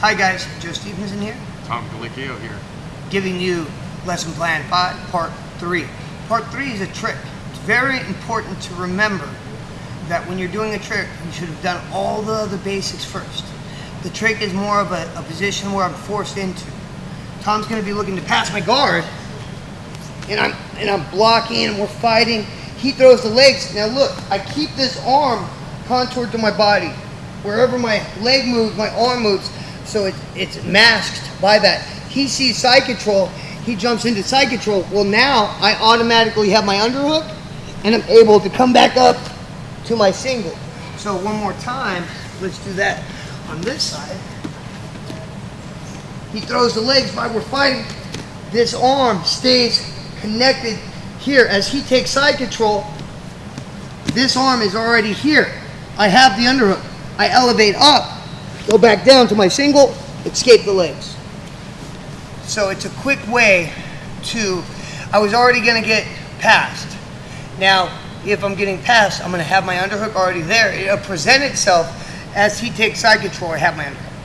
Hi guys, Joe Stevenson here, Tom Gallicchio here. giving you lesson plan 5, part 3. Part 3 is a trick. It's very important to remember that when you're doing a trick, you should have done all the other basics first. The trick is more of a, a position where I'm forced into. Tom's going to be looking to pass my guard, and I'm and I'm blocking, and we're fighting. He throws the legs. Now look, I keep this arm contoured to my body. Wherever my leg moves, my arm moves, so it, it's masked by that. He sees side control. He jumps into side control. Well, now I automatically have my underhook, and I'm able to come back up to my single. So one more time, let's do that on this side. He throws the legs while we're fighting. This arm stays connected here as he takes side control. This arm is already here. I have the underhook. I elevate up, go back down to my single, escape the legs. So it's a quick way to, I was already gonna get past. Now, if I'm getting past, I'm gonna have my underhook already there. It'll present itself as he takes side control, I have my underhook.